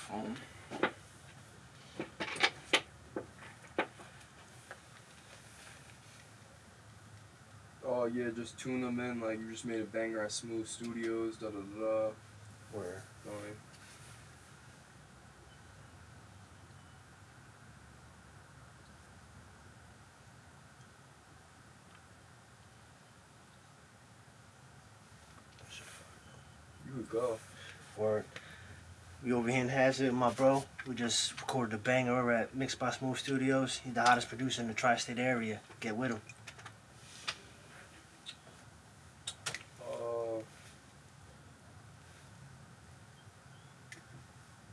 phone. Oh yeah, just tune them in like you just made a banger at Smooth Studios. Da da da. da. Where Oh, yeah. You could go. where we over here in Hazard, my bro. We just recorded a banger over at Mixed by Smooth Studios. He's the hottest producer in the tri-state area. Get with him. Uh,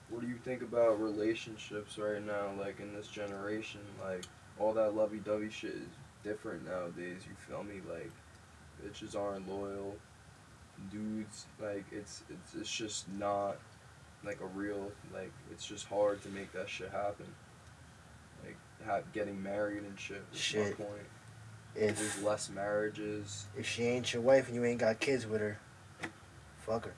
what do you think about relationships right now? Like in this generation, like all that lovey-dovey shit is different nowadays. You feel me? Like bitches aren't loyal. Dudes, like it's it's it's just not like a real like it's just hard to make that shit happen. Like ha- getting married and shit. Shit. Point. If There's less marriages. if she ain't your wife and you ain't got kids with her, fuck her.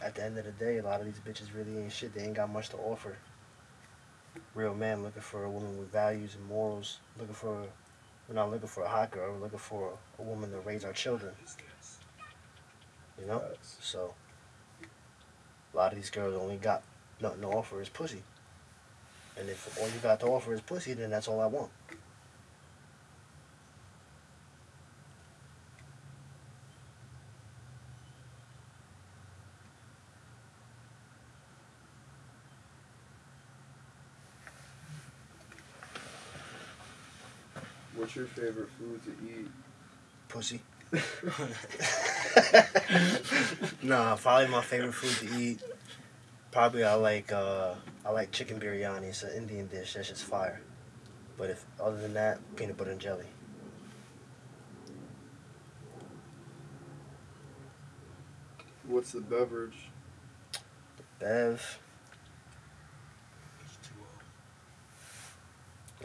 At the end of the day, a lot of these bitches really ain't shit. They ain't got much to offer. Real man looking for a woman with values and morals. Looking for, we're not looking for a hot girl. We're looking for a woman to raise our children. You know. So, a lot of these girls only got nothing to offer is pussy. And if all you got to offer is pussy, then that's all I want. What's your favorite food to eat? Pussy. nah, probably my favorite food to eat. Probably I like uh I like chicken biryani. It's an Indian dish. That's just fire. But if other than that, peanut butter and jelly. What's the beverage? Bev.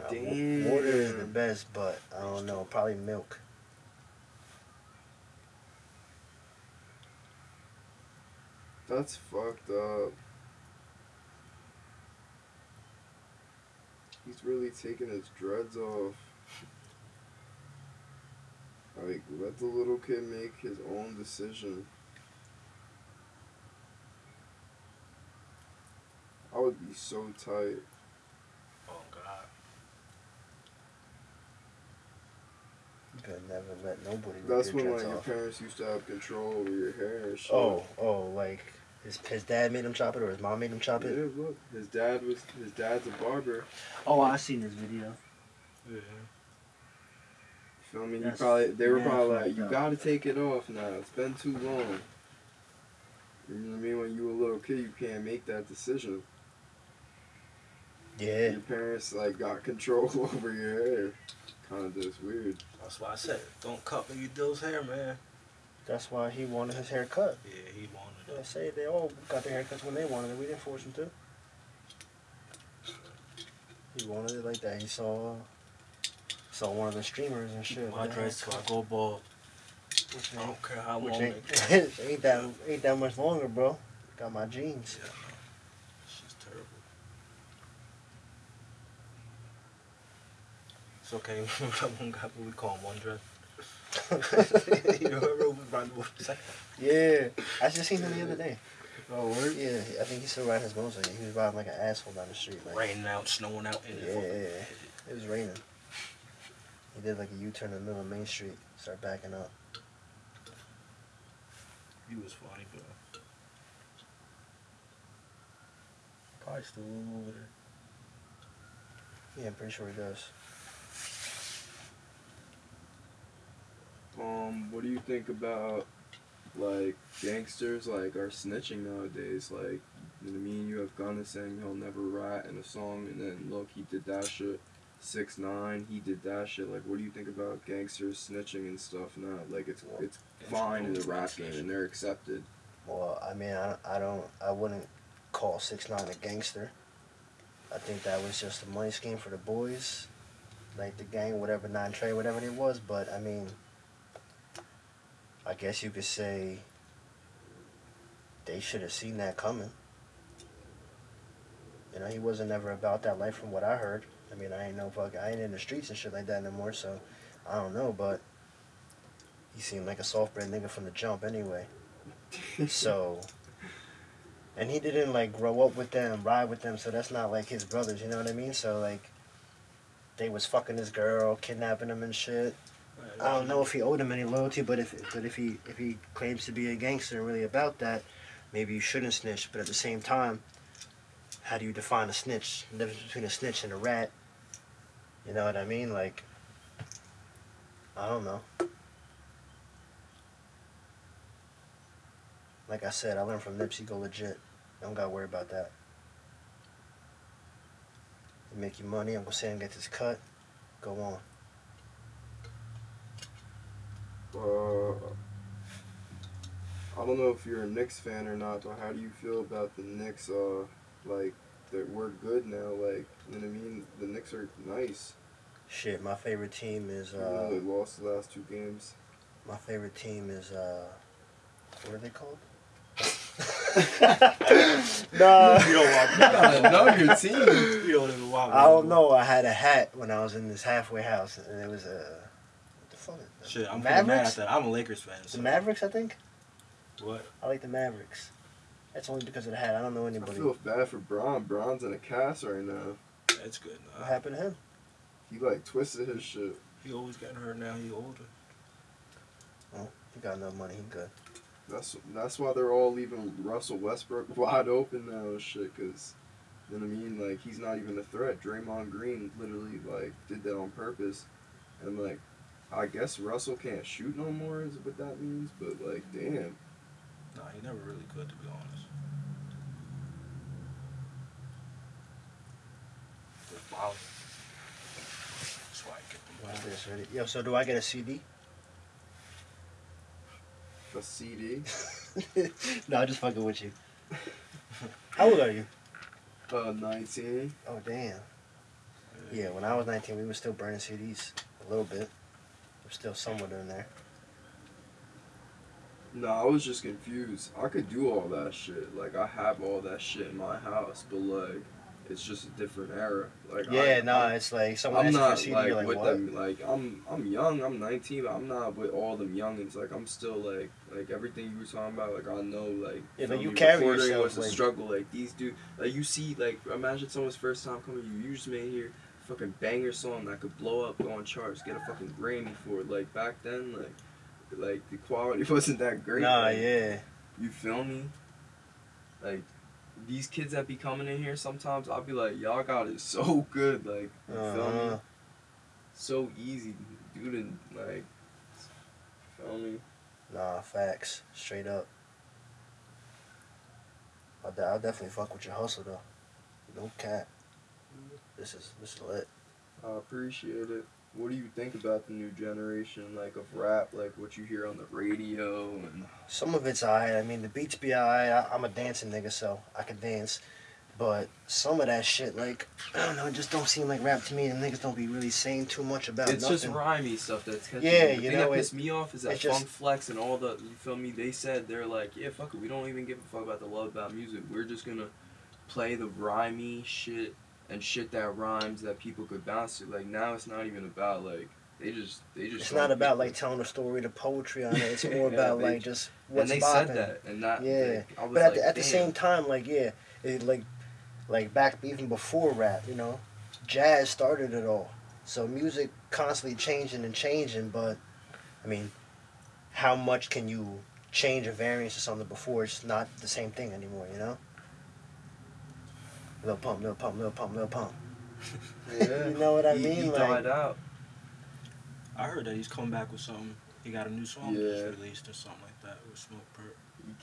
Nah, wa- water is the best, but I don't know. Probably milk. That's fucked up. He's really taking his dreads off. Like, let the little kid make his own decision. I would be so tight. Oh God. You could never let nobody. rip That's when dreads like your parents used to have control over your hair and shit. Oh, oh, like his his dad made him chop it or his mom made him chop it. yeah, it. look, his dad was his dad's a barber. Oh, I seen this video. Yeah. Feel me? You probably they were mad probably like, you up. gotta take it off now. It's been too long. You know what I mean? When you were a little kid, you can't make that decision. Yeah. Your parents like got control over your hair. Kind of just weird. That's why I said don't cut Biggie Dill's hair, man. That's why he wanted his hair cut. Yeah, he wanted I say they all got their haircuts when they wanted it. We didn't force them to. He wanted it like that. He saw saw one of the streamers and shit. My with the dreads till I go bald. Which I don't care how which long ain't, they ain't that ain't that much longer, bro. Got my jeans. Yeah, I know. It's just terrible. It's okay. That one guy we call him one dread? you remember we brought the? Yeah, I just seen him the other day. Oh, word? Yeah, I think he's still riding his motorcycle. He was riding like an asshole down the street. Like, Raining out, snowing out. in Yeah, the yeah, yeah. It was raining. He did like a U-turn in the middle of Main Street, start backing up. He was funny, bro. Probably still over there. Yeah, I'm pretty sure he does. Um, what do you think about like gangsters like are snitching nowadays? Like, you know I mean? You have Gunna saying he'll never rat in a song, and then look, he did that shit. Six nine, he did that shit. Like, what do you think about gangsters snitching and stuff now? Like, it's it's fine in the rap game, and they're accepted. Well, I mean, I, I don't, I wouldn't call Six Nine a gangster. I think that was just a money scheme for the boys, like the gang, whatever Nine Trey, whatever it was. But I mean, I guess you could say they should have seen that coming. You know, he wasn't ever about that life from what I heard. I mean, I ain't no fuck, I ain't in the streets and shit like that anymore, so I don't know, but he seemed like a soft bred nigga from the jump anyway. so, and he didn't like grow up with them, ride with them, so that's not like his brothers, you know what I mean? So, like, they was fucking his girl, kidnapping him and shit. I don't know if he owed him any loyalty, but if but if he if he claims to be a gangster and really about that, maybe you shouldn't snitch. But at the same time, how do you define a snitch? The difference between a snitch and a rat. You know what I mean? Like, I don't know. Like I said, I learned from Nipsey. Go legit. Don't gotta worry about that. You make your money. I'm gonna say and get this cut. Go on. Uh, I don't know if you're a Knicks fan or not, but how do you feel about the Knicks? Uh, like that we're good now. Like you know what I mean? The Knicks are nice. Shit, my favorite team is Even uh, they lost the last two games. my favorite team is uh, what are they called? nah, You don't watch You gotta know your team. You don't even watch. I don't know. I had a hat when I was in this halfway house, and it was a what the fuck? is- Shit, I'm pretty mad at that. I'm a Lakers fan. The Mavericks, I think. What? I like the Mavericks. That's only because of the hat. I don't know anybody. I anybody. feel bad for Bron. Bron's in a cast right now. That's good. What happened to him? He like twisted his shit. He always getting hurt now. He older. Oh, he got enough money. He good. That's that's why they're all leaving Russell Westbrook wide open now and shit. Cause you know what I mean? Like he's not even a threat. Draymond Green literally like did that on purpose, and like I guess Russell can't shoot no more is what that means. But like damn, Nah, he never really could, to be honest. Just ballin'. That's why I get them Watch this, ready? Yo, so do I get a CD? a CD. no, I'm just fucking with you. How old are you? Uh, 19. Oh damn. Yeah, when I was 19, we were still burning CDs a little bit. We're still somewhere in there. No, I was just confused. I could do all that shit. Like I have all that shit in my house, but like it's just a different era. Like Yeah, I, no, I'm, it's like someone I'm asks you for a not CD, like, like, with what? them. Like I'm I'm young. I'm 19, but I'm not with all them youngins. Like I'm still like like everything you were talking about. Like I know like Yeah, but you carry yourself, was a struggle. Like these dude, like you see, like imagine someone's first time coming. You, you just made here fucking banger song that could blow up, go on charts, get a fucking Grammy for it. Like back then, like like the quality wasn't that great. Nah, like, yeah. you feel me? Like these kids that be coming in here sometimes, I'll be like, y'all got it so good, like you feel me? Uh-huh. So easy, dude, and like, feel me? Nah, facts. Straight up. I'll, de- I'll definitely fuck with your hustle though. No cap. This is this is lit. I appreciate it. What do you think about the new generation, like of rap, like what you hear on the radio and Some of it's alright. I mean, the beats be alright. I- I'm a dancing nigga, so I can dance. But some of that shit, like, I don't know, it just don't seem like rap to me. And niggas don't be really saying too much about it's just nothing. rhymey stuff that's catchy. Yeah, the you thing know, that it- pissed me off is that it's just- Funk Flex and all the you feel me. They said they're like, yeah, fuck it, we don't even give a fuck about the love about music. We're just gonna play the rhymey shit and shit that rhymes that people could bounce to. Like now, it's not even about like they just they just. It's not about people- like telling a story, the poetry on it. It's more Yeah, about like just And they bopping. said that, and that. Yeah, like, But at, like, the, at the same time, like yeah, it like like back even before rap, you know, jazz started it all. So music constantly changing and changing, but I mean, how much can you change a variance to something before it's not the same thing anymore, you know? Little pump, little pump, little pump, little pump. Yeah. You know what I he, mean? He Like- died out. I heard that he's coming back with something. He got a new song Yeah. just released or something like that with Smoke Perp.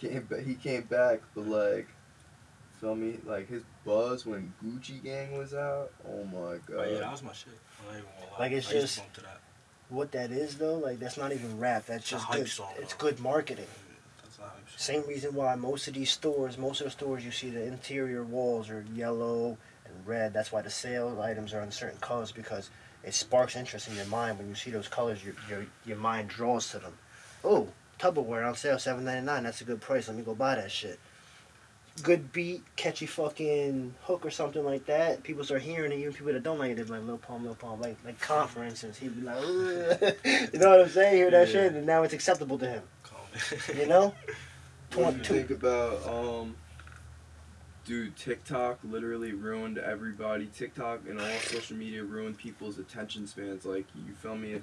He came back. He came back, but like, feel me? Like his buzz when Gucci Gang was out. Oh my god. But yeah, that was my shit. Like, it's I just- to that. What that is though, like that's not even rap. That's just good. song, it's though. good marketing. That's how I'm Same reason why most of these stores, most of the stores you see the interior walls are yellow and red. That's why the sale items are in certain colors because it sparks interest in your mind when you see those colors. Your your your mind draws to them. Oh, Tupperware on sale, seven ninety nine. That's a good price. Let me go buy that shit. Good beat, catchy fucking hook or something like that. People start hearing it. Even people that don't like it, they're like Lil Pump, Lil Pump. Like like Con, for instance, he'd be like, "Ugh." you know what I'm saying? Hear that Yeah. shit, and now it's acceptable to him. You know? What do you Twenty- think about um dude TikTok literally ruined everybody. TikTok and all social media ruined people's attention spans. Like you feel me if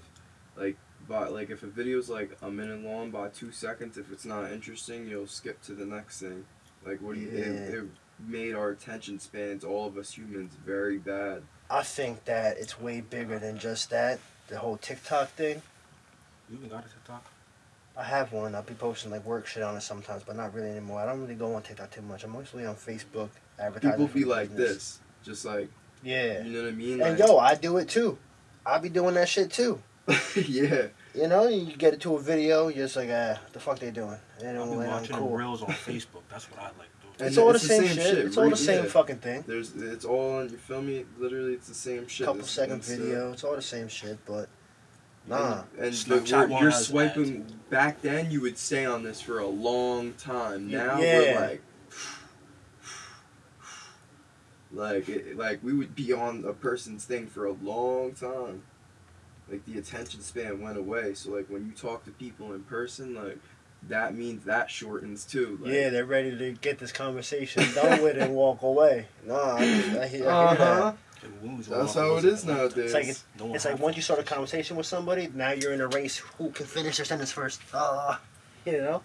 like by like if a video's like a minute long by two seconds, if it's not interesting, you'll skip to the next thing. Like what do you Yeah. it, it made our attention spans, all of us humans, very bad. I think that it's way bigger than just that. The whole TikTok thing. You even got a TikTok? I have one. I'll be posting like work shit on it sometimes, but not really anymore. I don't really go on TikTok too much. I'm mostly on Facebook advertising. People be the like business. this, just like Yeah. you know what I mean. And Like, yo, I do it too. I be doing that shit too. yeah. You know, you get it to a video, you're just like, ah, the fuck they doing? And I'll then be when I'm watching cool. reels on Facebook. That's what I like doing. It's And all the it's the same, same shit. shit, It's all the right? same Yeah. fucking thing. There's it's all on you feel me? Literally it's the same shit. Couple This- second it's, uh, video. It's all the same shit, but nah. And, and Snapchat the, one you're swiping ads. back then you would stay on this for a long time. Now Yeah. we're like like it, like we would be on a person's thing for a long time. Like the attention span went away. So like when you talk to people in person, like that means that shortens too. Like, yeah, they're ready to get this conversation done with and walk away. Nah, I, I, hear, I hear Uh-huh. that. And when was That's how of it those is that went nowadays. It's like it's, No it's like once you start a conversation with somebody, now you're in a race. Who can finish their sentence first? Ah, you know.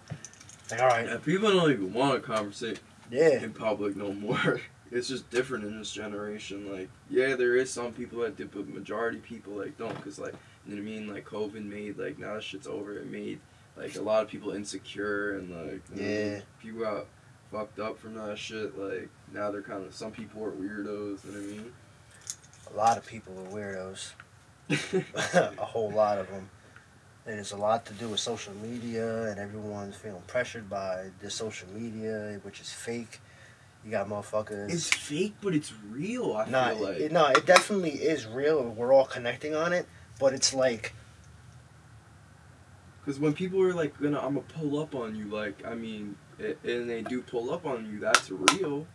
Like all right, Yeah, people don't even want to conversate. yeah. in public no more. It's just different in this generation. Like, yeah, there is some people that do, but majority people like don't, cause like, you know what I mean. Like, COVID made like now that shit's over. It made like a lot of people insecure and like, you know, people got fucked up from that shit. Like now they're kind of some people are weirdos. You know A lot of people are weirdos. a whole lot of them. And it's a lot to do with social media, and everyone's feeling pressured by this social media, which is fake. You got motherfuckers. it's fake, but it's real. I no, feel like it, no, it definitely is real. We're all connecting on it, but it's like Because when people are like, gonna, I'm gonna pull up on you, like, I mean, it, and they do pull up on you, that's real.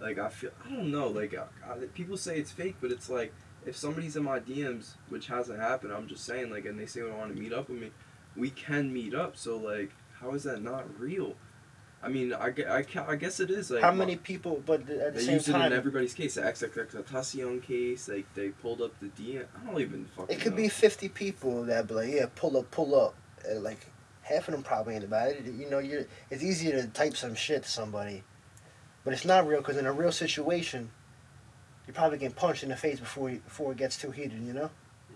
Like, I feel, I don't know, like, I, I, people say it's fake, but it's like, if somebody's in my DMs, which hasn't happened, I'm just saying, like, and they say they want to meet up with me, we can meet up, so, like, how is that not real? I mean, I, I, I guess it is, like, how many people, but at the they same used it in everybody's case, the XXX case, like, they pulled up the DM, I don't even fucking it could know. be 50 people that be like, yeah, pull up, pull up. And like, half of them probably ain't about it. You know, you're, it's easier to type some shit to somebody, but it's not real because in a real situation, you're probably getting punched in the face before you, before it gets too heated, you know?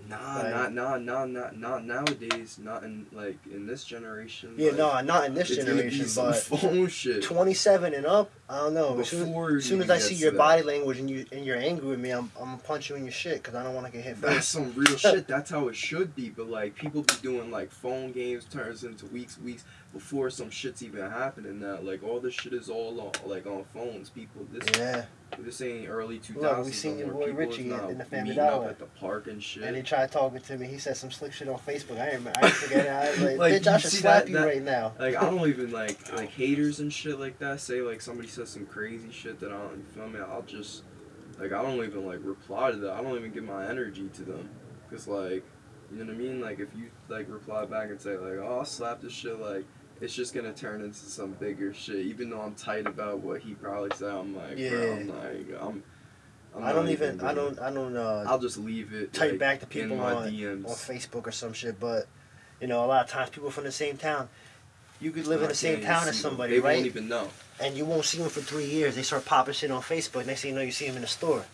Nah, Like- not, not, not, not, not nowadays. Not in like in this generation. Yeah, like, no, not in this it's gonna be generation, but phone shit. 27 and up, I don't know. As soon, as, soon as I see your that. body language and you and you're angry with me, I'm, I'm gonna punch you in your shit because I don't want to get hit That's first. some real shit. That's how it should be. But like people be doing like phone games turns into weeks, weeks before some shit's even happening. Now like all this shit is all on like on phones. People this Yeah, this ain't early two Look, we seen your boy more. People is Richie in the Family Dollar. at the park and shit. and he tried talking to me. He said some slick shit on Facebook. I ain't, I forget. I was like, Like, bitch, I should slap that- you that- right now. Like I don't even like like haters and shit like that. Say like somebody says some crazy shit that I don't you feel me. I'll just like I don't even like reply to that. I don't even give my energy to them, cause like you know what I mean. Like if you like reply back and say like oh I'll slap this shit like. It's just gonna turn into some bigger shit. Even though I'm tight about what he probably said, I'm like, bro, Yeah. I'm like, I'm. I'm I don't even, I don't, I don't uh, I'll just leave it. type like, back to people on, DMs. on Facebook or some shit. But you know, a lot of times people from the same town, you could live in the same town as somebody, They right? won't even know. And you won't see them for three years. They start popping shit on Facebook. Next thing you know, you see them in the store,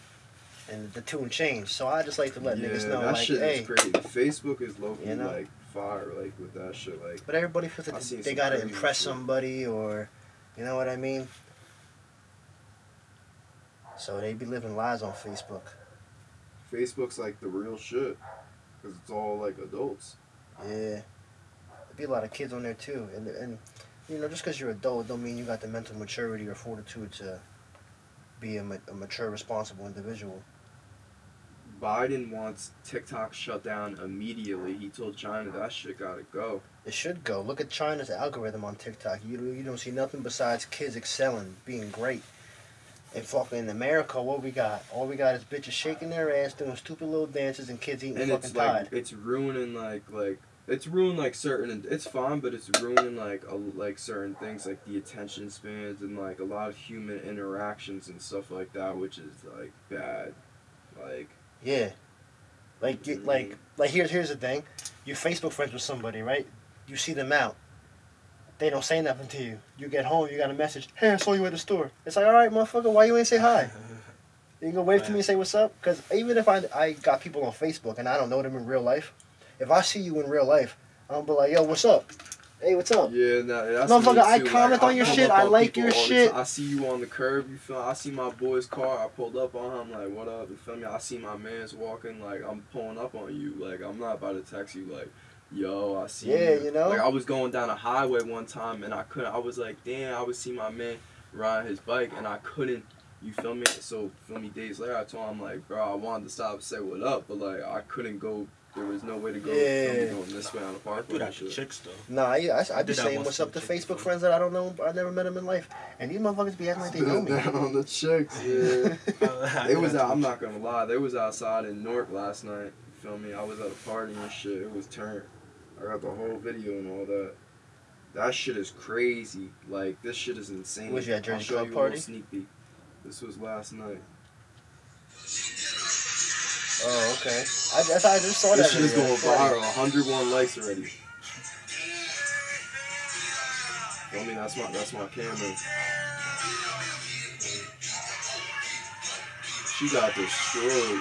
and the tune changed. So I just like to let niggas know, that like, shit hey. is crazy. Facebook is low You know? like fire, like with that shit. Like But everybody feels like seen they gotta impress shit. somebody, or you know what I mean. So they be living lies on Facebook. Facebook's like the real shit, cause it's all like adults. Yeah, there be a lot of kids on there too, and and you know just because you're adult don't mean you got the mental maturity or fortitude to be a, ma- a mature, responsible individual. Biden wants TikTok shut down immediately. He told China that shit gotta go. It should go. Look at China's algorithm on TikTok. You you don't see nothing besides kids excelling, being great. And fucking in America, what we got? All we got is bitches shaking their ass, doing stupid little dances, and kids eating and fucking it's like Tide. it's ruining like like it's ruined like certain it's fine but it's ruining like a, like certain things like the attention spans and like a lot of human interactions and stuff like that which is like bad like Yeah. Like Mhm. like like here's here's the thing. You Facebook friends with somebody, right? You see them out. They don't say nothing to you. You get home, you got a message. Hey, I saw you at the store. It's like, all right, motherfucker, why you ain't say hi? You can go wave to me and say what's up. Because even if I I got people on Facebook and I don't know them in real life, if I see you in real life, I'm be like, yo, what's up? Hey, what's up? yeah nah, that's Motherfucker, me I comment like, on your pull shit, I like your shit. I see you on the curb you feel I see my boy's car I pulled up on him like what up you feel me I see my man's walking like I'm pulling up on you like I'm not about to text you like yo I see Yeah, you you know? like I was going down a highway one time and I couldn't I was like damn I would see my man riding his bike and I couldn't you feel me so feel me days later I told him like bro I wanted to stop and say what up but like I couldn't go there was no way to go Yeah. feel me, going this way on the I parkway do that and to shit. chicks though. Nah, yeah, I, I be saying what's up to Facebook before. friends that I don't know, I never met them in life. And these motherfuckers be acting like they know me. down on the chicks yeah I They do was out, I'm not gonna lie. They was outside in Newark last night. You feel me? I was at a party and shit. It was turned. I got the whole video and all that. That shit is crazy. Like this shit is insane. Was you at Jersey Club party? little sneak peek. This was last night. Oh, okay. I, that's, I just saw that. This shit is going viral. 101 likes already. I mean, That's my that's my camera. She got destroyed.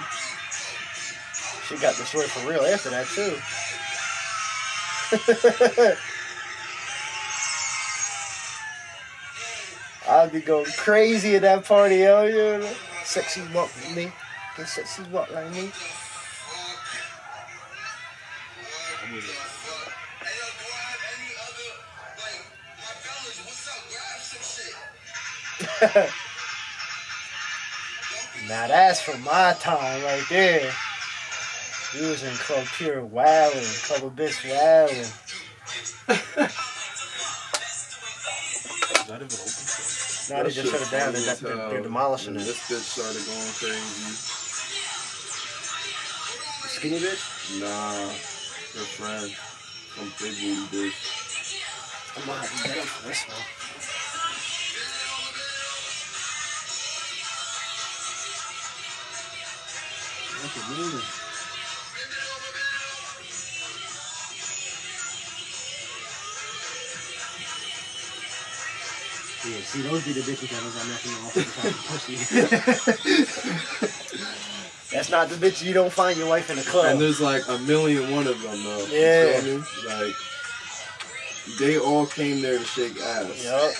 She got destroyed for real after that too. I'd be going crazy at that party, yo. You know? Sexy walk like me. Get sexy walk like me. Now that's for my time right there. We was in Club Pure wildin', Club Abyss wildin'. Now they just shut it down. They're, they're, they're demolishing it. This bitch started going crazy. Skinny bitch? Nah, her friend. Some big booty bitch. I'm to get up for this one. Look at me. Yeah, see, those be the bitches that was on nothing off the pussy. That's not the bitch you don't find your wife in the club. And there's like a million one of them though. You Yeah. feel me? Like they all came there to shake ass. Yup.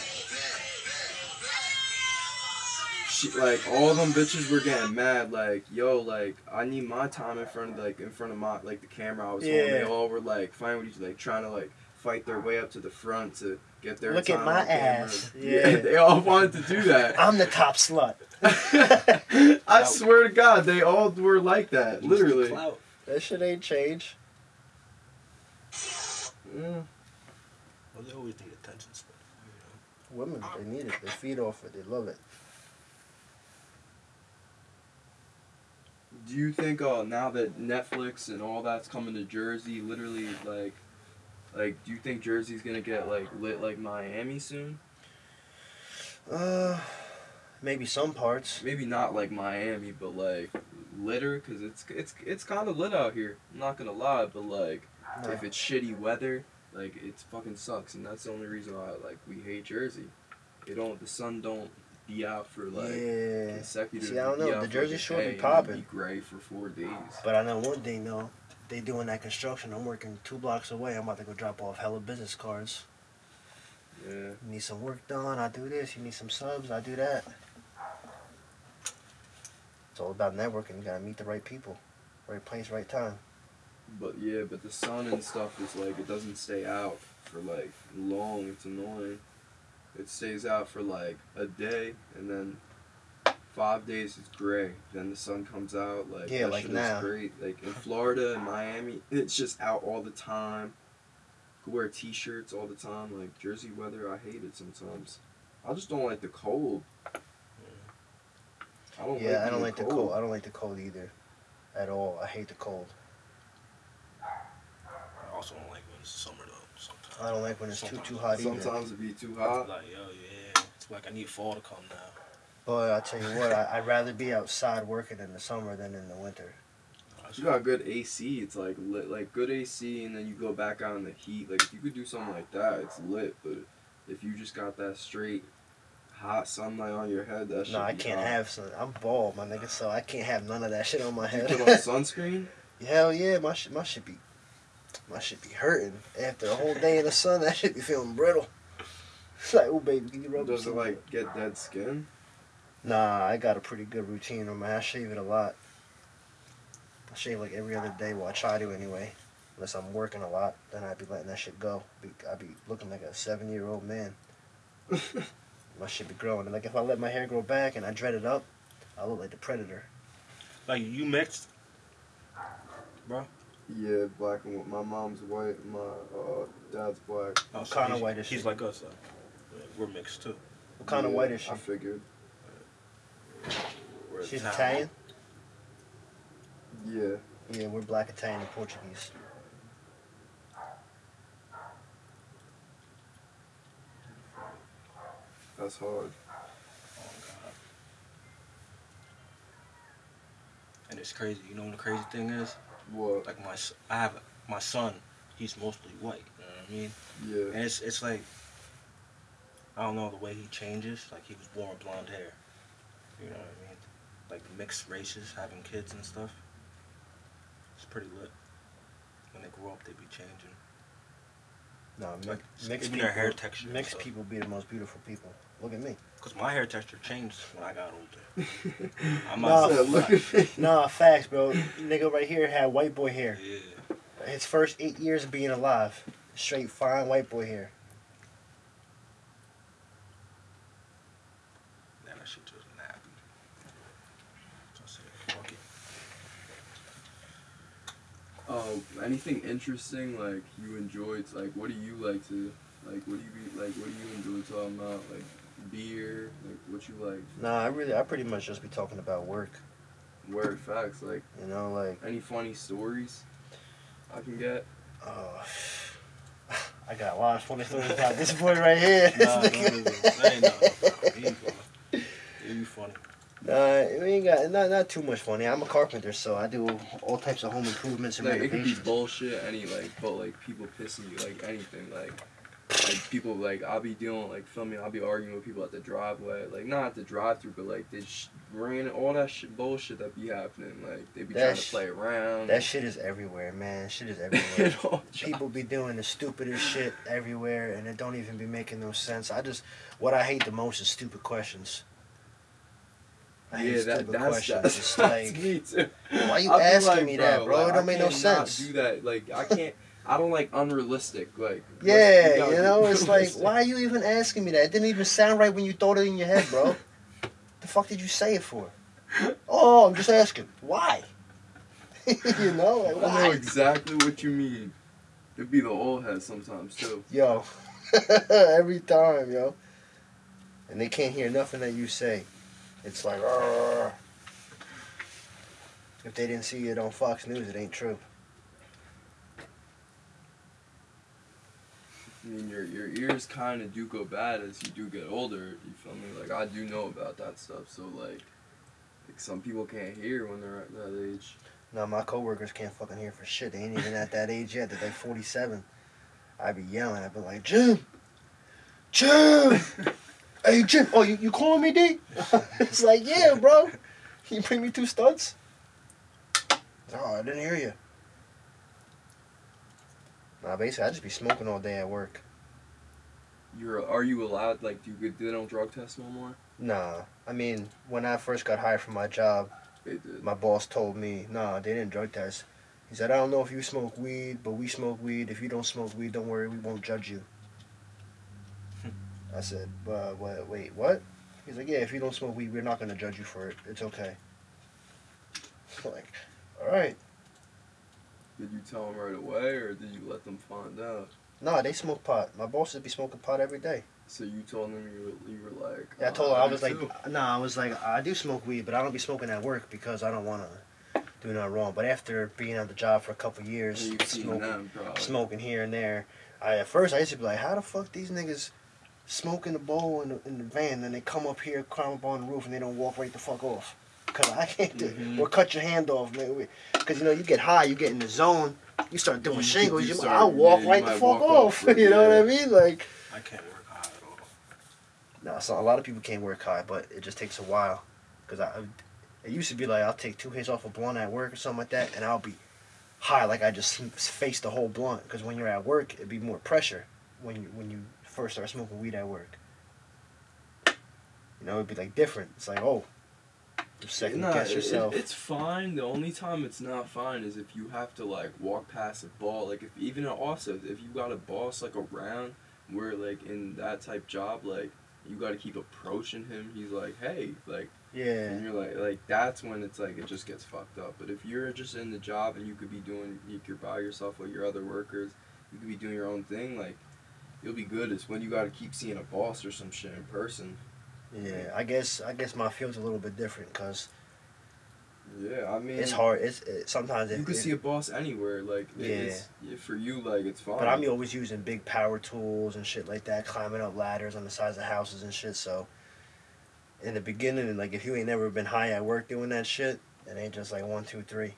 She, like all them bitches were getting mad. Like yo, like I need my time in front of like in front of my like the camera I was holding. They all were like fighting with each like trying to like fight their way up to the front to get their Look at my on ass. Yeah. Yeah. they all wanted to do that. I'm the top slut. I swear to God, they all were like that. Literally. That shit ain't changed. Mm. Well, they always need attention. So, you know. Women, they need it. They feed off it. They love it. Do you think uh now that Netflix and all that's coming to Jersey, literally like like do you think Jersey's gonna get like lit like Miami soon? Uh, maybe some parts. Maybe not like Miami, but like litter, cause it's it's it's kind of lit out here. I'm not gonna lie, but like No. if it's shitty weather, like it's fucking sucks, and that's the only reason why like we hate Jersey. It don't the sun don't be out for like yeah. consecutive. See, I don't know. The Jersey Shore be popping. Be gray for four days. But I know one thing though. They doing that construction. I'm working two blocks away. I'm about to go drop off hella business cards. Yeah. You need some work done. I do this. You need some subs. I do that. It's all about networking. You gotta meet the right people, right place, right time. But yeah, but the sun and stuff is like it doesn't stay out for like long. It's annoying. It stays out for like a day and then five days is gray. Then the sun comes out. Like Yeah, that like shit now. is great. Like in Florida and Miami, it's just out all the time. Could wear t-shirts all the time. Like Jersey weather, I hate it sometimes. I just don't like the cold. I don't Yeah, like I don't being like the cold. I don't like the cold either, at all. I hate the cold. I also don't like when it's summer though. Sometimes. I don't like when it's too Sometimes. too hot either. Sometimes it be too hot. Like, yo, yeah. It's like I need fall to come now. But I tell you what, I, I'd rather be outside working in the summer than in the winter. You got good AC. It's like lit, like good AC, and then you go back out in the heat. Like if you could do something like that, it's lit. But if you just got that straight hot sunlight on your head, that shit. No, I can't hot. have sun. I'm bald, my nigga, so I can't have none of that shit on my You head. put on sunscreen. Hell yeah, my shit, my shit be, my shit be hurting after a whole day in the sun. That shit be feeling brittle. It's like, oh baby, can you rub Does it like get dead skin? Nah, I got a pretty good routine on my. I shave it a lot. I shave like every other day. Well, I try to anyway. Unless I'm working a lot, then I'd be letting that shit go. I'd be looking like a seven year old man. My shit be growing. And like if I let my hair grow back and I dread it up, I look like the predator. Like you mixed. Bro? Yeah, black and white. My mom's white. My uh, dad's black. Oh, What kinda white is He's she? like us. Like, we're mixed too. What kind of white is she? I figured. We're She's Italian. Italian. Yeah. Yeah, we're black Italian and Portuguese. That's hard. Oh God. And it's crazy. You know what the crazy thing is? What? Like my, I have my son. He's mostly white. You know what I mean? Yeah. And it's it's like I don't know the way he changes. Like he was born with blonde hair. You know what I mean? Like mixed races having kids and stuff. It's pretty lit. When they grow up, they be changing. No, Like mixed people. their hair texture. Mixed people be the most beautiful people. Look at me. Cause my hair texture changed when I got older. I'm Nah, look at me. Nah, facts, bro. Nigga right here had white boy hair. Yeah. His first eight years of being alive, straight fine white boy hair. Man, that shit just nappy. So I said, fuck it. Um, anything interesting like you enjoyed? Like, what do you like to like? What do you be like? What do you enjoy talking about? Like beer? Like what you like? Nah, I really, I pretty much just be talking about work. Word facts? Like You know, like, any funny stories I can get? Oh, I got a lot of funny stories about this boy right here. Nah, don't even say nothing. He funny. He be Nah, we ain't got not not too much funny. I'm a carpenter, so I do all types of home improvements and Like it could be bullshit, any like, but like people pissing you, like anything, like. Like people like I'll be dealing like filming I'll be arguing with people at the driveway like not at the drive through but like this ran all that shit bullshit that be happening like they be That trying to play around That shit is everywhere, man. Shit is everywhere. People be doing the stupidest shit everywhere, and it don't even be making no sense. I just, what I hate the most is stupid questions. Yeah, that, that's, questions. that's, like, me too. why you I'll asking like, me that, bro? It don't I make no sense. Do that, like I can't. I don't like unrealistic. Like Yeah, you know, it's like, why are you even asking me that? It didn't even sound right when you thought it in your head, bro. the fuck did you say it for? Oh, I'm just asking. Why? you know, like, I know exactly what you mean. It'd be the old head sometimes too. Yo, every time, yo. And they can't hear nothing that you say. It's like, "Arr." if they didn't see it on Fox News, it ain't true. I mean, your your ears kind of do go bad as you do get older. You feel me? Like I do know about that stuff. So like, like some people can't hear when they're at that age. Now my coworkers can't fucking hear for shit. They ain't even at that age yet. They're like 47. I'd be yelling. I'd be like, Jim, Jim, hey Jim. Oh, you, you calling me, D? it's like, yeah, bro. Can you bring me two studs? Oh, I didn't hear you. Nah, basically, I just be smoking all day at work. You're are you allowed? Like, do you they don't drug test no more? Nah, I mean, when I first got hired for my job, my boss told me, nah, they didn't drug test. He said, I don't know if you smoke weed, but we smoke weed. If you don't smoke weed, don't worry, we won't judge you. I said, but wait, wait, what? He's like, yeah, if you don't smoke weed, we're not gonna judge you for it. It's okay. like, all right. Did you tell them right away, or did you let them find out? Nah, they smoke pot. My bosses be smoking pot every day. So you told them you were, you were like. Yeah, I "Oh, told her I ah, do was like, too." nah, I was like, I do smoke weed, but I don't be smoking at work because I don't want to do nothing wrong. But after being on the job for a couple years, And you've seen smoking, smoking here and there, I at first I used to be like, how the fuck these niggas smoking the bowl in the, in the van, then they come up here, climb up on the roof, and they don't walk right the fuck off. Cause I can't do, Mhm. or cut your hand off, man. Cause you know you get high, you get in the zone, you start doing shingles, you you, start- I'll walk yeah, right the fuck off. off, you know what I mean? Like. I can't work high at all. No, so a lot of people can't work high, but it just takes a while. Cause I, it used to be like I'll take two hits off a blunt at work or something like that, and I'll be high like I just face the whole blunt. Cause when you're at work, it'd be more pressure when you when you first start smoking weed at work. You know, it'd be like different. It's like oh, you second Nah, guess it- it- yourself. it's fine. The only time it's not fine is if you have to like walk past a ball. Like if even also if you got a boss like around where like in that type job like you got to keep approaching him. He's like, hey, like, yeah, and you're like, like that's when it's like it just gets fucked up. But if you're just in the job and you could be doing, you could by yourself with your other workers, you could be doing your own thing. Like, you'll be good. It's when you got to keep seeing a boss or some shit in person. yeah. I guess I guess my field's a little bit different because Yeah, I mean, it's hard. It's it, sometimes You it, can it- see a boss anywhere. Like, Yeah. for you, like it's fine. But I'm always using big power tools and shit like that, climbing up ladders on the sides of houses and shit. So, in the beginning, like if you ain't never been high at work doing that shit, it ain't just like one, two, three.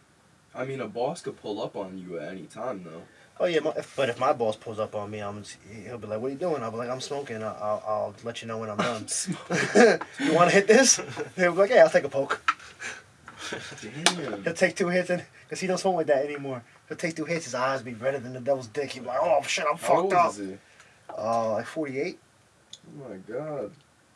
I mean, a boss could pull up on you at any time, though. Oh yeah, my, if, but if my boss pulls up on me, I'm just- he'll be like, "What are you doing?" I'll be like, "I'm smoking. I'll, I'll, I'll let you know when I'm done." you want to hit this? He'll be like, "Yeah, I'll take a poke." Damn. He'll take two hits, and because he don't smoke like that anymore, he'll take two hits. His eyes be redder than the devil's dick. He'll be like, "Oh shit, I'm How old fucked up." is he? Uh, like 48. Oh my god,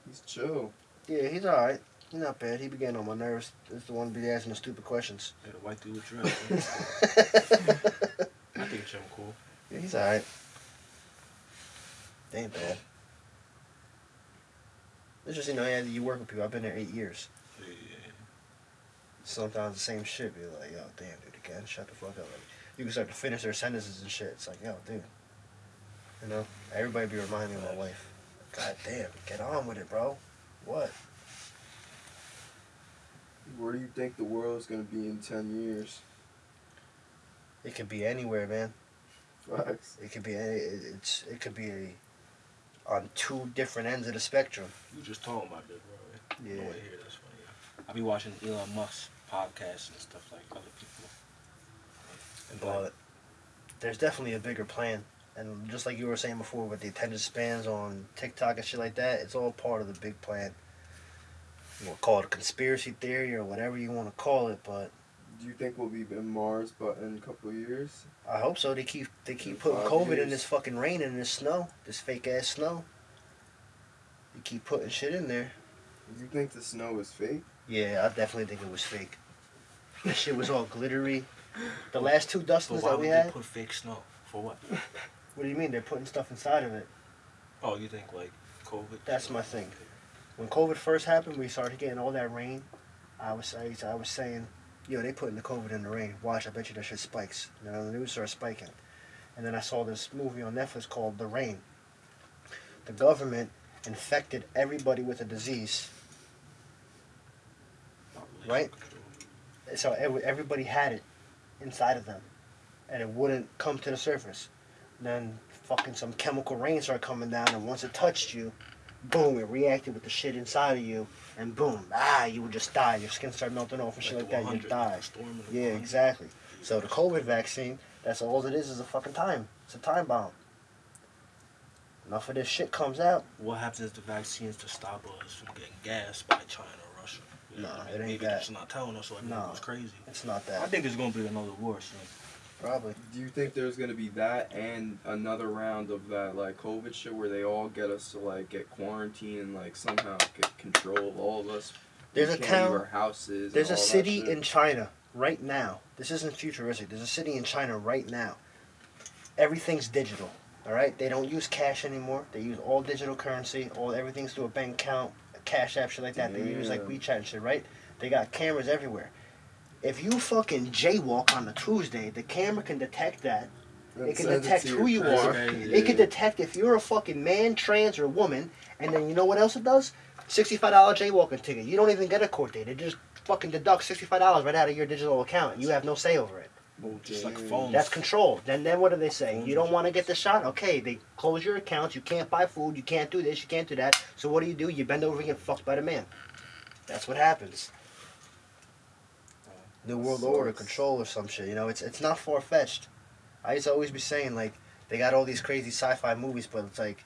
he's chill. Yeah, he's all right. He's not bad. He began on my nerves. He's the one be asking the stupid questions. Yeah, the white dude with dreads. I think Jim cool. Yeah, he's all right. They ain't bad. It's just you know, yeah, you work with people. I've been there eight years. Yeah. Sometimes the same shit. Be like, yo, damn, dude, again, shut the fuck up. Like, you can start to finish their sentences and shit. It's like, yo, dude. You know, everybody be reminding me of my wife. God damn, get on with it, bro. What? Where do you think the world's gonna be in ten years? It could be anywhere, man. Facts. It could be any. It's. It could be a, on two different ends of the spectrum. You just talking about this, bro. Yeah. No way here, that's funny. I be watching Elon Musk podcasts and stuff like other people. And But like, there's definitely a bigger plan. And just like you were saying before with the attention spans on TikTok and shit like that, it's all part of the big plan. You want to call it a conspiracy theory or whatever you want to call it, but Do you think we'll be in Mars, but in a couple of years? I hope so. They keep they keep In putting five COVID in this fucking rain and this snow, this fake ass snow. You keep putting shit in there. Do you think the snow is fake? Yeah, I definitely think it was fake. That shit was all glittery. The last two but dustings why that would we they had. put fake snow? For what? What do you mean? They're putting stuff inside of it. Oh, you think like COVID? That's my thing. when COVID first happened, we started getting all that rain. I was I, I was saying, yo, they putting the COVID in the rain. Watch, I bet you that shit spikes. You know, the news started spiking. And then I saw this movie on Netflix called The Rain. The government infected everybody with a disease. Right? So everybody had it inside of them. And it wouldn't come to the surface. Then fucking some chemical rain started coming down, and once it touched you, boom, it reacted with the shit inside of you, and boom, ah, you would just die. Your skin started melting off and shit like that. You 100, die. the storm of the Yeah, exactly. So the COVID vaccine, that's all it is, is a fucking time. It's a time bomb. Enough of this shit comes out. What happens if the vaccines to stop us from getting gassed by China or Russia? You know I mean? it ain't Maybe that. not telling us, so everything Nah. goes crazy. It's not that. I think there's gonna be another war soon. Probably. Do you think there's gonna be that and another round of that like COVID shit where they all get us to like get quarantined and like somehow get control of all of us? There's a town- our houses. There's a city in China right now. This isn't futuristic. There's a city in China right now. Everything's digital. All right. They don't use cash anymore. They use all digital currency. All everything's through a bank account, Cash App, shit like that. They use like WeChat and shit, right? They got cameras everywhere. If you fucking jaywalk on a Tuesday, the camera can detect that. It can detect who you are. friend. It can detect if you're a fucking man, trans, or woman, and then you know what else it does? Sixty-five dollar jaywalking ticket. You don't even get a court date. It just fucking deducts sixty-five dollars right out of your digital account. You have no say over it. Well, just like phones. That's control. Then then what do they say? You don't want to get the shot? Okay, they close your accounts. You can't buy food. You can't do this. You can't do that. So what do you do? You bend over and get fucked by the man. That's what happens. New World Order, control or some shit. You know, it's it's not far fetched. I used to always be saying like they got all these crazy sci-fi movies, but it's like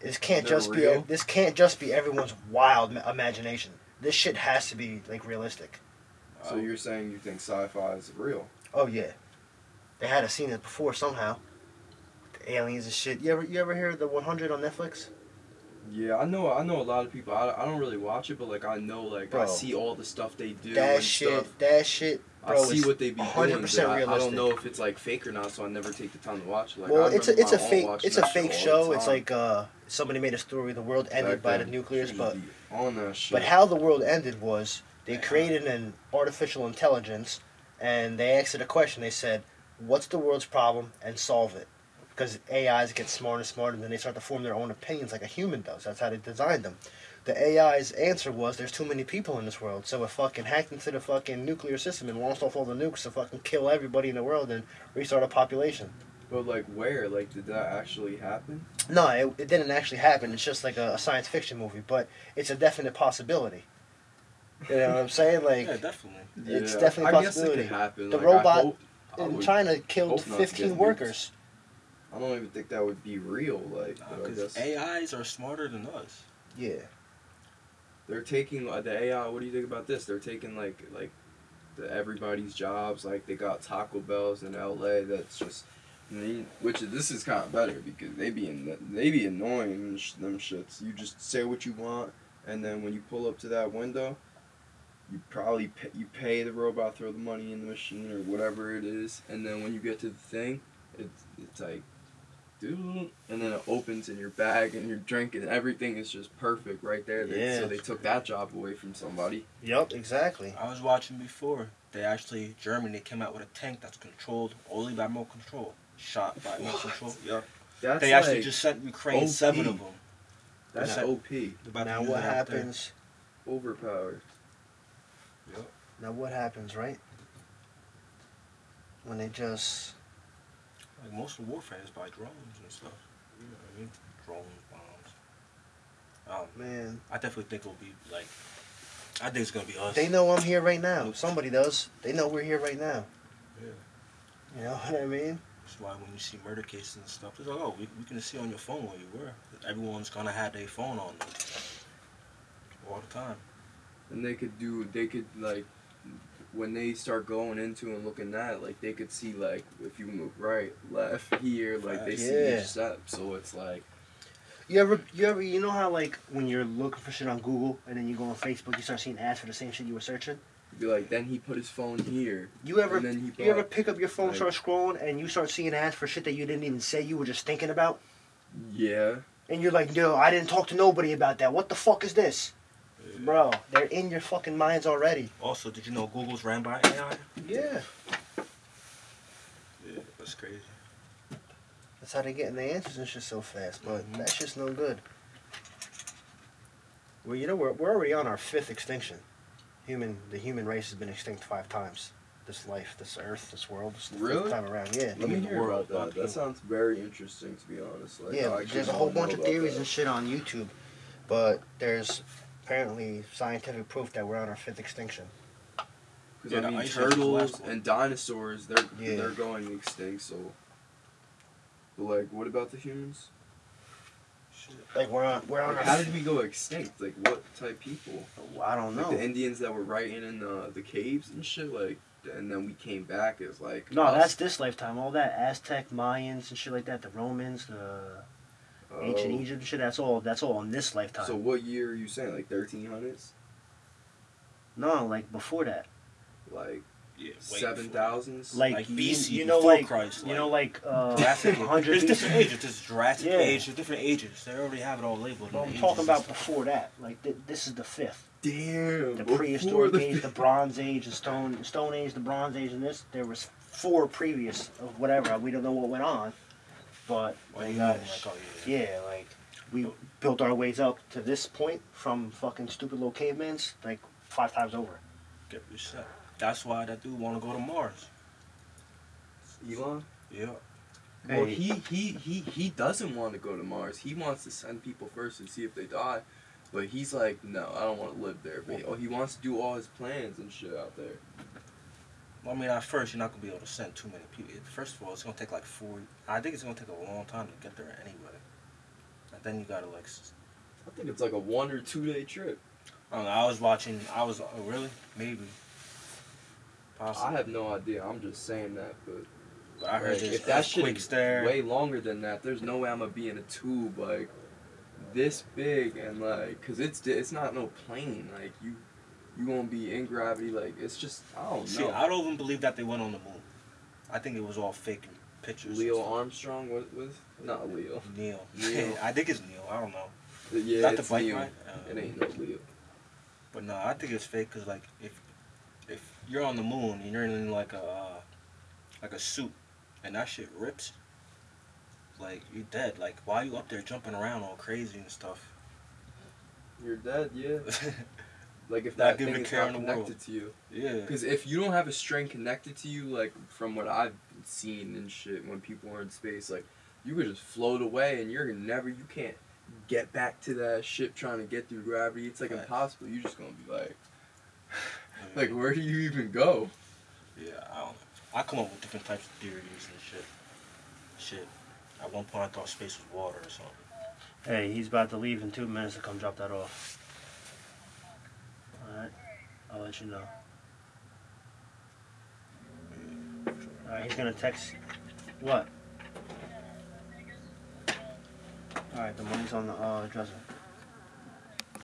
this can't just real? be this can't just be everyone's wild ma- imagination. This shit has to be like realistic. So you're saying you think sci-fi is real? Oh yeah, they had a seen it before somehow. The aliens and shit. You ever you ever hear the 100 on Netflix? Yeah, I know. I know a lot of people. I, I don't really watch it, but like I know, like I see all the stuff they do. that shit, Stuff. that shit, I bro. see what they be doing. 100% but I, I don't know if it's like fake or not, so I never take the time to watch it. Like, well, I it's a it's a fake it's a fake show. It's like uh somebody made a story. The world ended Back by the nuclears, but on that shit. But how the world ended was they created an artificial intelligence and they asked it a question. They said, What's the world's problem? and solve it. Because AIs get smarter and smarter and then they start to form their own opinions like a human does. That's how they designed them. The AI's answer was there's too many people in this world, so it fucking hacked into the fucking nuclear system and launched off all the nukes to fucking kill everybody in the world and restart a population. But like, where? Like, did that actually happen? No, it, it didn't actually happen. It's just like a, a science fiction movie, but it's a definite possibility. You know what I'm saying? Like, yeah, definitely. It's Yeah, definitely a I guess it possibility. could happen. The like, robot hope- in China killed hope not to 15 workers. nuked. I don't even think that would be real. Like, Because AIs are smarter than us. Yeah. they're taking uh, the AI. What do you think about this? They're taking like like the everybody's jobs. Like they got Taco Bell's in L.A. That's just. they- Which this is kind of better because they be in, they be annoying them shits. You just say what you want, and then when you pull up to that window, you probably pay, you pay the robot, throw the money in the machine or whatever it is, and then when you get to the thing, it's it's like, dude, and then it opens in your bag and your drink and everything is just perfect right there. They- Yeah. So they took that job away from somebody. Yep, exactly. I was watching before. They actually Germany came out with a tank that's controlled only by remote control, shot by remote control. Yeah. That's They actually like- just sent Ukraine OP. seven of them. that's Now- OP, about Now what it there. happens? overpowered. Now what happens, right? When they just Like most of warfare is by drones and stuff. You know what I mean? Drones, bombs. Um, man, I definitely think it'll be like. I think it's gonna be us. they know I'm here right now. Somebody does. They know we're here right now. Yeah. You know what I mean? That's why when you see murder cases and stuff, it's like, oh, we, we can see on your phone where you were. Everyone's gonna have their phone on them all the time. And they could do, they could like, when they start going into and looking at, like they could see like if you move right, left, here, like uh, they see Yeah. each step. So it's like, You ever, you ever, you know how like when you're looking for shit on Google and then you go on Facebook, you start seeing ads for the same shit you were searching. be like, then he put his phone here, You ever, he you ever pick up your phone, like- start scrolling, and you start seeing ads for shit that you didn't even say you were just thinking about, yeah. and you're like, no, I didn't talk to nobody about that. What the fuck is this, bro? They're in your fucking minds already. Also, did you know Google's ran by AI? Yeah. Yeah, that's crazy. That's how they're getting the answers and shit so fast, but Mhm. that's just no good. Well, you know, we're, we're already on our fifth extinction. Human, the human race has been extinct five times. This life, this earth, this world, this is Really? time around. Yeah. Let me mean hear world, about not that. people. That sounds very interesting, to be honest. Like, yeah, I there's a whole bunch of theories that. and shit on YouTube, but there's apparently scientific proof that we're on our fifth extinction. Yeah, I mean, ice age was the turtles and dinosaurs, they're Yeah. they're going extinct. So, but like, what about the humans? Shit. Like we're on, we're on Like, our. how did we go extinct? Like, what type people? I don't Like know. the Indians that were writing in the the caves and shit. Like, and then we came back as like. No, us. that's this lifetime. All that Aztec, Mayans, and shit like that. The Romans, the ancient Oh. Egypt, shit. That's all. That's all in this lifetime. So what year are you saying? Like thirteen hundreds? no, like before that. Like Yeah, way seven before. thousands. Like, Like BC, you know, like Christ, you know, like- like uh, There's different ages. There's Jurassic Yeah. age. There's different ages. They already have it all labeled. in Well, I'm talking about before that. Like th- this is the fifth. Damn. The prehistoric the- age, the Bronze Age, the Stone Stone Age, the Bronze Age, and this. There was four previous of whatever. We don't know what went on, but Well, my you know, gosh, like, oh, yeah. yeah, like we built our ways up to this point from fucking stupid little cavemans, like five times over. Get reset. That's why that dude want to go to Mars. Elon. Yeah. Well, he, he he he doesn't want to go to Mars. He wants to send people first and see if they die. But he's like, no, I don't want to live there. But he, oh, he wants to do all his plans and shit out there. I mean, at first you're not gonna be able to send too many people. First of all, it's gonna take like four. I think it's gonna take a long time to get there anyway. And then you gotta like. I think it's like a one or two day trip. I don't know. I was watching. I was. Oh, really? Maybe. Possibly. I have no idea. I'm just saying that, but But I heard like, if that shit is there. way longer than that, there's no way I'm gonna be in a tube like this big and like, cause it's it's not no plane. Like you, you gonna be in gravity. Like it's just I don't See, know. I don't even believe that they went on the moon. I think it was all fake pictures. and Leo. Armstrong was was not Leo. Neil. Neil. I think it's Neil. I don't know. Yeah, Is that the it's bike Leo. ride? Uh, It ain't no Leo. But no, I think it's fake because like if if you're on the moon and you're in like a uh, like a suit and that shit rips, like you're dead. Like why are you up there jumping around all crazy and stuff? You're dead. Yeah. Like if Not that giving thing a is care not in connected to you. yeah. Because if you don't have a string connected to you, like from what I've seen and shit, when people are in space, like you could just float away and you're never, you can't get back to that ship trying to get through gravity. It's like Right. impossible. You're just gonna be like, like where do you even go? yeah, I don't know. I come up with different types of theories and shit. Shit. At one point I thought space was water or something. Hey, he's about to leave in two minutes to come drop that off. Alright, I'll let you know. Alright, he's gonna text. What? Alright, the money's on the uh, dresser.